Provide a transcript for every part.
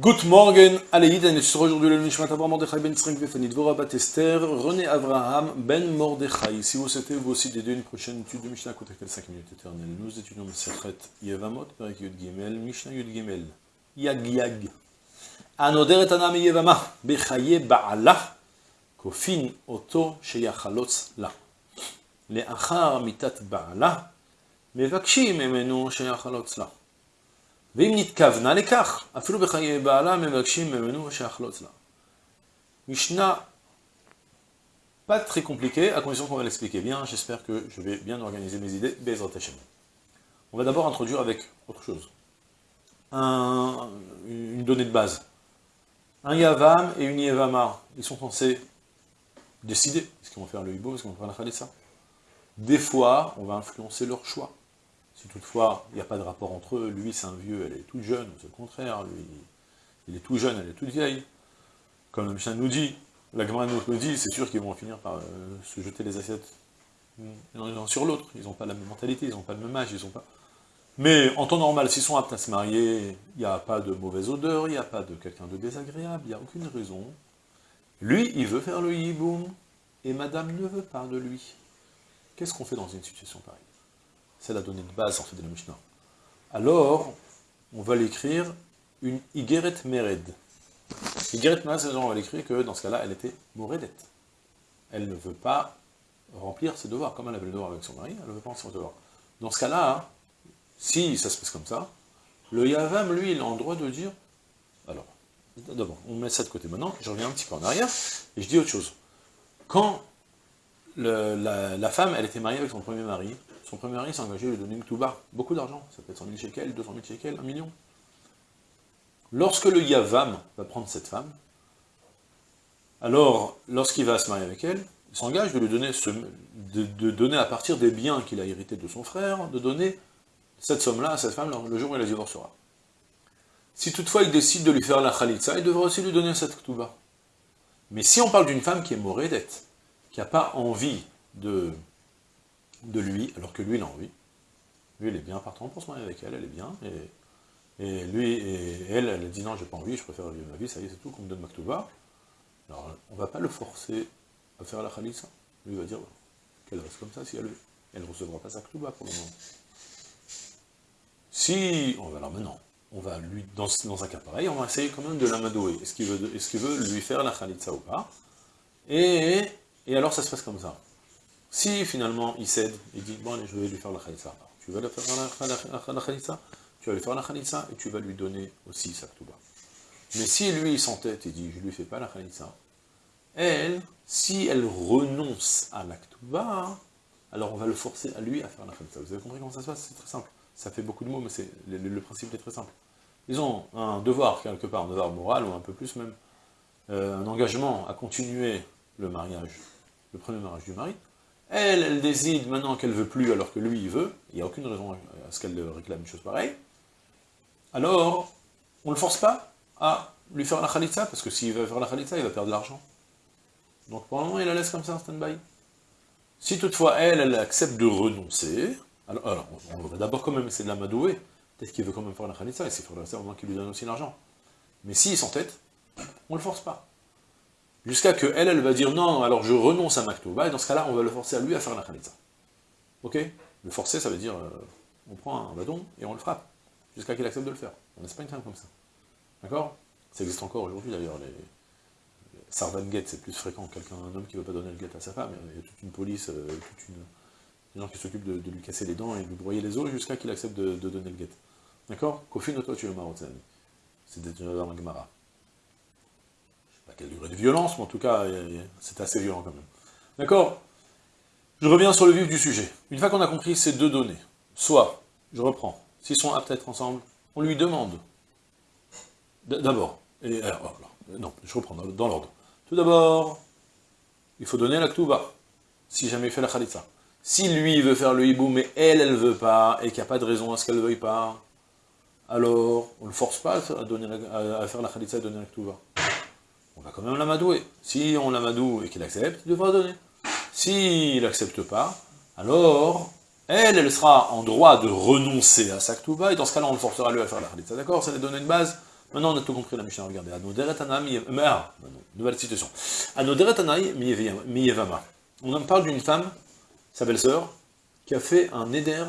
Good morning, Aleyid, et sur aujourd'hui le Nishmat Abraham Mordechai Ben Yitzchak Befani Dvorah Bat Esther, René Abraham Ben Mordechai. Si vous souhaitez vous aussi d'aider une prochaine étude de Mishnah, contactez 5 minutes éternelles. Nous étudions Mesechet Yevamot, Perek Yud Gimel, Mishnah Yud Gimel, Yag Yag. Anoderet Anam Yevama, Bechaye Ba'ala, Kofin Oto Sheyachalotz La. Leachar Mitat Ba'ala, Mevakshim Emenu Sheyachalotz La. ואם נתכוונה לכך, אפילו בחיי בעלה מבקשים ממנו שיחלוץ לה. משנה pas très compliqué, à condition qu'on va l'expliquer bien, j'espère que je vais bien organiser mes idées, Bezrat Hashem. On va d'abord introduire avec autre chose. Un, une donnée de base. Un Yavam et une Yavama, ils sont censés décider, est-ce qu'ils vont faire le Hibo, est-ce qu'ils vont faire la Khalissa des fois, on va influencer leur choix. Si toutefois, il n'y a pas de rapport entre eux, lui c'est un vieux, elle est toute jeune, c'est le contraire, lui, il est tout jeune, elle est toute vieille. Comme le Mishnah nous dit, la Gemara nous dit, c'est sûr qu'ils vont finir par euh, se jeter les assiettes l'un sur l'autre. Ils n'ont pas la même mentalité, ils n'ont pas le même âge, ils n'ont pas... Mais en temps normal, s'ils sont aptes à se marier, il n'y a pas de mauvaise odeur, il n'y a pas de quelqu'un de désagréable, il n'y a aucune raison. Lui, il veut faire le yiboum, et madame ne veut pas de lui. Qu'est-ce qu'on fait dans une situation pareille? C'est la donnée de base, en fait, de la Mishnah. Alors, on va l'écrire une Igeret Mered. Igeret Mered, on va l'écrire que, dans ce cas-là, elle était Moredet. Elle ne veut pas remplir ses devoirs, comme elle avait le devoir avec son mari, elle ne veut pas remplir ses devoirs. Dans ce cas-là, si ça se passe comme ça, le Yavam, lui, il a le droit de dire, alors, d'abord, on met ça de côté maintenant, je reviens un petit peu en arrière, et je dis autre chose. Quand la, femme, elle était mariée avec son premier mari. Son premier mari s'est engagé à lui donner une touba, beaucoup d'argent, ça peut être 100 000 shekels, 200 000 shekels, 1 million. Lorsque le Yavam va prendre cette femme, alors, lorsqu'il va se marier avec elle, il s'engage de lui donner, de, donner à partir des biens qu'il a hérités de son frère, de donner cette somme-là à cette femme le jour où elle la divorcera. Si toutefois il décide de lui faire la khalitza, il devra aussi lui donner cette touba. Mais si on parle d'une femme qui est morédette, qui n'a pas envie de, de lui, alors que lui, il a envie. Lui, il est bien partant pour se marier avec elle, elle est bien, et, lui, et elle, elle dit non, j'ai pas envie, je préfère vivre ma vie, ça y est, c'est tout, qu'on me donne Maktouba. Alors, on va pas le forcer à faire la Khalissa. Lui, va dire qu'elle reste comme ça si elle. Elle ne recevra pas sa Ktouba pour le moment. Si, alors maintenant, on va lui, dans, un cas pareil, on va essayer quand même de l'amadouer. Est-ce qu'il veut, est lui faire la Khalitsa ou pas? Et et alors ça se passe comme ça. Si finalement il cède, il dit, bon allez, je vais lui faire la khalitsa. Tu vas lui faire la, khalitsa, tu vas lui faire la khalitsa, et tu vas lui donner aussi sa ktouba. Mais si lui il s'entête et dit, je lui fais pas la khalitsa, elle, si elle renonce à la ktouba, alors on va le forcer à lui à faire la khalitsa. Vous avez compris comment ça se passe? C'est très simple. Ça fait beaucoup de mots, mais le, le, principe est très simple. Ils ont un devoir, quelque part, un devoir moral, ou un peu plus même, euh, un engagement à continuer le mariage, le premier mariage du mari, elle, elle décide maintenant qu'elle veut plus alors que lui, il veut, il n'y a aucune raison à ce qu'elle réclame une chose pareille, alors, on ne le force pas à lui faire la khalitza, parce que s'il veut faire la khalitza, il va perdre de l'argent. Donc pour le moment, il la laisse comme ça en stand-by. Si toutefois, elle, elle accepte de renoncer, alors, on, va d'abord quand même essayer de la madouer, peut-être qu'il veut quand même faire la khalitza, et c'est pour au moins qu'il lui donne aussi l'argent. Mais s'il s'entête, on ne le force pas. Jusqu'à que elle, elle va dire non, alors je renonce à Maktouba, et dans ce cas-là, on va le forcer à lui à faire la Khalitza. Ok? Le forcer, ça veut dire, euh, on prend un bâton et on le frappe, jusqu'à qu'il accepte de le faire. On n'est pas une femme comme ça. D'accord? Ça existe encore aujourd'hui d'ailleurs, les, Sarvan c'est plus fréquent, quelqu'un, un homme qui ne veut pas donner le guet à sa femme, il y a toute une police, euh, toute une, des gens qui s'occupent de, lui casser les dents et de lui broyer les os jusqu'à qu'il accepte de, donner le guet. D'accord? Kofi no toi tu es C'est déjà dans la Gemara quelle durée de violence, mais en tout cas, c'est assez violent quand même. D'accord? Je reviens sur le vif du sujet. Une fois qu'on a compris ces deux données, soit, je reprends, s'ils sont aptes à être ensemble, on lui demande, d'abord, et alors, non, je reprends dans, l'ordre. Tout d'abord, il faut donner la ktouba, si jamais il fait la khalitza. Si lui veut faire le hibou, mais elle, elle veut pas, et qu'il n'y a pas de raison à ce qu'elle ne veuille pas, alors on ne le force pas à, faire la khalitza et donner la ktouba quand même l'amadouer. Si on l'amadoue et qu'il accepte, il devra donner. S'il n'accepte pas, alors, elle, elle sera en droit de renoncer à sa ktouba, et dans ce cas-là, on le forcera lui à faire la khalitza. D'accord C'est les données de base, Maintenant, on a tout compris la Mishnah, regardez. Ah, nouvelle Miyevama. On en parle d'une femme, sa belle-sœur, qui a fait un neder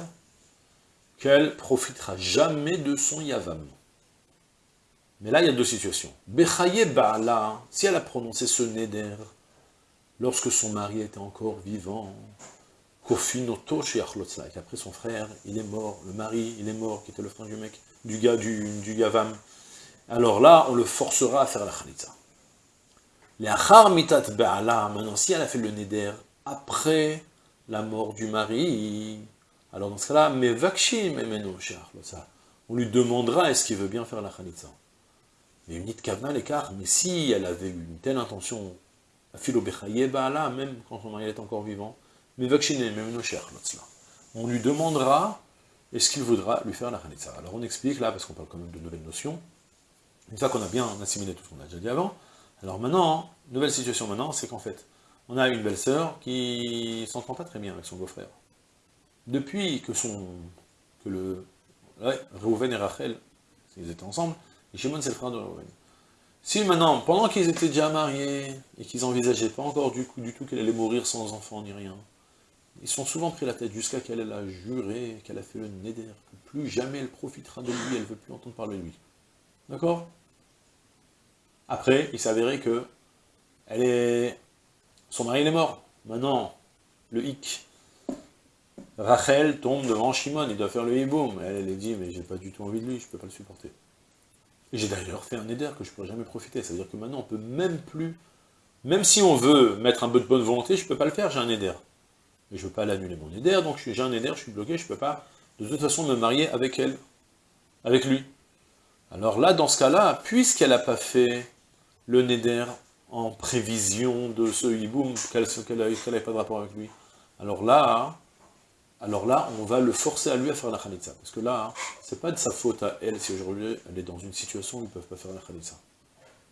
qu'elle profitera jamais de son yavam. Mais là, il y a deux situations. Bechaye Ba'ala, si elle a prononcé ce neder lorsque son mari était encore vivant, Kofinoto et qu'après son frère, il est mort, le mari, il est mort, qui était le frère du mec, du gars, du, yavam. Alors là, on le forcera à faire la khalitza. Les achar mitat ba'ala, maintenant, si elle a fait le neder après la mort du mari, alors dans ce cas-là, mais vakshim emeno on lui demandera est-ce qu'il veut bien faire la khalitza. Mais une kavna l'écart, mais si elle avait eu une telle intention, philo ba'ala, même quand son mari est encore vivant, mais vakshim emeno on lui demandera est-ce qu'il voudra lui faire la khalitza. Alors on explique là, parce qu'on parle quand même de nouvelles notions, une fois qu'on a bien assimilé tout ce qu'on a déjà dit avant, alors maintenant, nouvelle situation maintenant, c'est qu'en fait, on a une belle-sœur qui s'entend pas très bien avec son beau-frère. Depuis que son... que le... Ouais, Reuven et Rachel, ils étaient ensemble, et Shimon c'est le frère de Reuven. Si maintenant, pendant qu'ils étaient déjà mariés, et qu'ils envisageaient pas encore du, tout qu'elle allait mourir sans enfant ni rien, ils sont souvent pris la tête jusqu'à qu'elle a juré, qu'elle a fait le neder, que plus jamais elle profitera de lui, elle ne veut plus entendre parler de lui. D'accord? Après, il s'avérait que elle est... son mari est mort. Maintenant, le hic. Rachel tombe devant Shimon, il doit faire le hiboum. Elle, elle dit, mais j'ai pas du tout envie de lui, je peux pas le supporter. J'ai d'ailleurs fait un neder que je pourrais jamais profiter. C'est-à-dire que maintenant, on peut même plus... Même si on veut mettre un peu de bonne volonté, je peux pas le faire, j'ai un neder mais je ne veux pas l'annuler mon éder, donc j'ai un éder, je suis bloqué, je ne peux pas de toute façon me marier avec elle, avec lui. Alors là, dans ce cas-là, puisqu'elle n'a pas fait le neder en prévision de ce hiboum, qu'elle n'avait pas de rapport avec lui, alors là, alors là, on va le forcer à lui à faire la khalitza. Parce que là, c'est pas de sa faute à elle si aujourd'hui elle est dans une situation où ils ne peuvent pas faire la khalitza.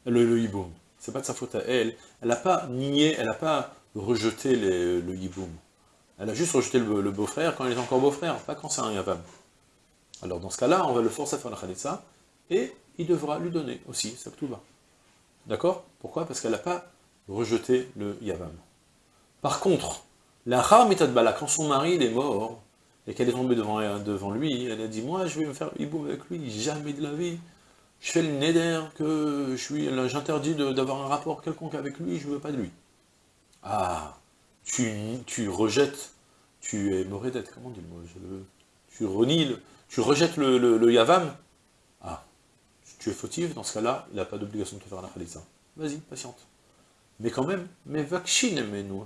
Le, le hiboum. C'est pas de sa faute à elle. Elle n'a pas nié, elle n'a pas rejeté le hiboum. Elle a juste rejeté le, beau-frère quand il est encore beau-frère, pas quand c'est un yavam. Alors dans ce cas-là, on va le forcer à faire la khalitsa, et il devra lui donner aussi sa ktuba. D'accord? Pourquoi? Parce qu'elle n'a pas rejeté le yavam. Par contre, la bala, quand son mari est mort, et qu'elle est tombée devant, devant lui, elle a dit, moi je vais me faire hiboum avec lui, jamais de la vie. Je fais le neder, que j'interdis d'avoir un rapport quelconque avec lui, je ne veux pas de lui. Ah tu, rejettes, tu es morédette, comment on dit le Tu renies, tu rejettes le, yavam, ah, tu es fautif, dans ce cas-là, il n'a pas d'obligation de te faire la khalitza. Vas-y, patiente. Mais quand même, mais mais nous,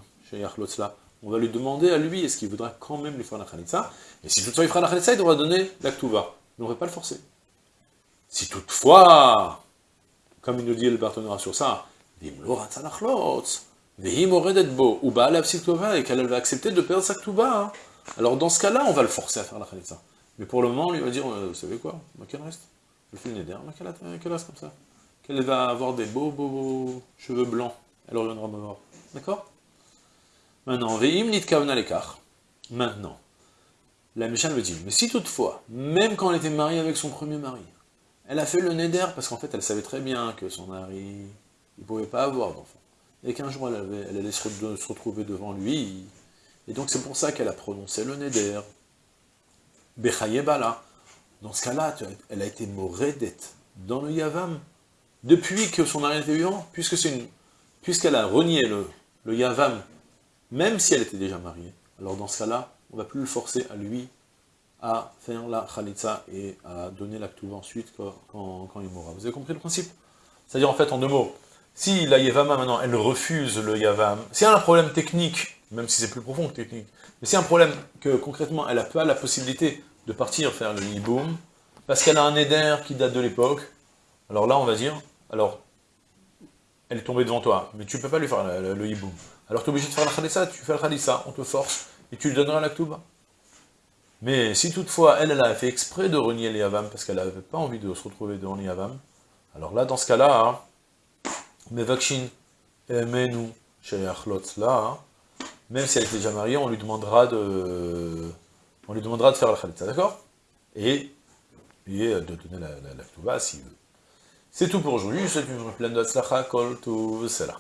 on va lui demander à lui, est-ce qu'il voudra quand même lui faire la khalitza Et si toutefois il fera la khalitza, il devra donner l'actuva. Mais on ne va pas le forcer. Si toutefois, comme il nous dit le partenaire sur ça, ou et qu'elle va accepter de perdre sa ktuba. Hein. Alors dans ce cas-là, on va le forcer à faire la khalitza. Mais pour le moment, on lui va dire, euh, vous savez quoi, qu'elle reste le neder, qu'elle reste comme ça. Qu'elle va avoir des beaux, beaux, beaux cheveux blancs. Elle reviendra me voir. D'accord? Maintenant. Maintenant, la Michal me dit, mais si toutefois, même quand elle était mariée avec son premier mari, elle a fait le neder parce qu'en fait elle savait très bien que son mari, il ne pouvait pas avoir d'enfant et qu'un jour elle, allait se, retrouver devant lui, et donc c'est pour ça qu'elle a prononcé le Neder, Bechayebala. Dans ce cas-là, elle a été moredette dans le Yavam, depuis que son mari était vivant, puisque c'est une, puisqu'elle a renié le Yavam, même si elle était déjà mariée. Alors dans ce cas-là, on ne va plus le forcer à lui à faire la Khalitza et à donner l'acte ensuite quand, quand, il mourra. Vous avez compris le principe? C'est-à-dire en fait, en deux mots, si la Yavama, maintenant, elle refuse le Yavam, s'il y a un problème technique, même si c'est plus profond que technique, mais a un problème que, concrètement, elle n'a pas la possibilité de partir faire le Yiboum, parce qu'elle a un éder qui date de l'époque, alors là, on va dire, alors, elle est tombée devant toi, mais tu ne peux pas lui faire le, le, Yiboum. Alors tu es obligé de faire la Khalissa, tu fais la Khalissa, on te force, et tu lui donneras la Ktouba. Mais si toutefois, elle, elle a fait exprès de renier les Yavam, parce qu'elle n'avait pas envie de se retrouver devant les Yavam, alors là, dans ce cas-là, hein, Mevakshin Emenu là, même si elle était déjà mariée, on lui demandera de, faire la khalitza, d'accord? Et, et de donner la, la, la s'il veut. C'est tout pour aujourd'hui, je vous souhaite une pleine de Kol tout cela.